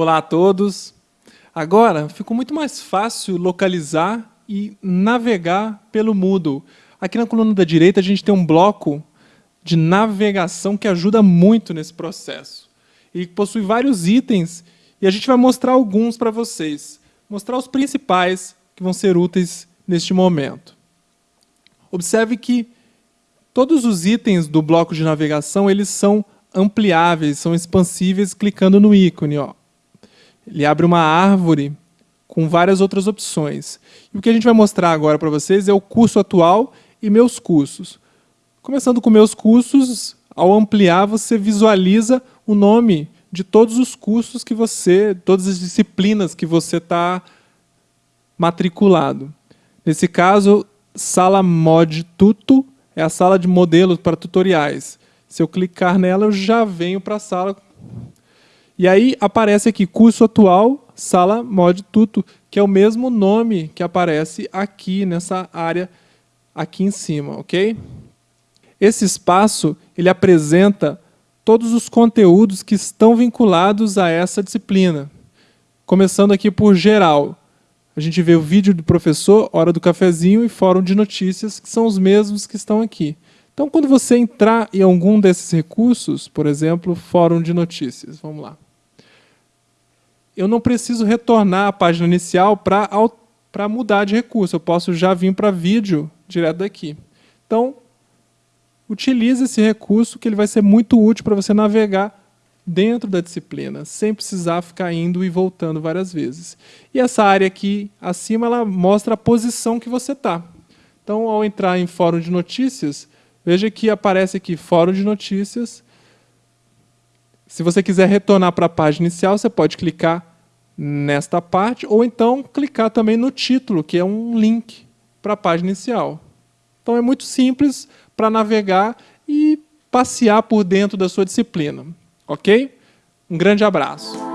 Olá a todos! Agora ficou muito mais fácil localizar e navegar pelo Moodle. Aqui na coluna da direita a gente tem um bloco de navegação que ajuda muito nesse processo. Ele possui vários itens e a gente vai mostrar alguns para vocês. Mostrar os principais que vão ser úteis neste momento. Observe que todos os itens do bloco de navegação eles são ampliáveis, são expansíveis clicando no ícone. Ó. Ele abre uma árvore com várias outras opções. E o que a gente vai mostrar agora para vocês é o curso atual e meus cursos. Começando com meus cursos, ao ampliar você visualiza o nome de todos os cursos que você, todas as disciplinas que você está matriculado. Nesse caso, sala mod tuto é a sala de modelos para tutoriais. Se eu clicar nela, eu já venho para a sala e aí aparece aqui curso atual, sala mod tuto, que é o mesmo nome que aparece aqui nessa área aqui em cima, ok? Esse espaço ele apresenta todos os conteúdos que estão vinculados a essa disciplina. Começando aqui por geral. A gente vê o vídeo do professor, hora do cafezinho e fórum de notícias, que são os mesmos que estão aqui. Então, quando você entrar em algum desses recursos, por exemplo, fórum de notícias, vamos lá eu não preciso retornar à página inicial para mudar de recurso. Eu posso já vir para vídeo direto daqui. Então, utilize esse recurso que ele vai ser muito útil para você navegar dentro da disciplina, sem precisar ficar indo e voltando várias vezes. E essa área aqui acima ela mostra a posição que você está. Então, ao entrar em fórum de notícias, veja que aparece aqui fórum de notícias. Se você quiser retornar para a página inicial, você pode clicar nesta parte, ou então clicar também no título, que é um link para a página inicial. Então é muito simples para navegar e passear por dentro da sua disciplina. Ok? Um grande abraço.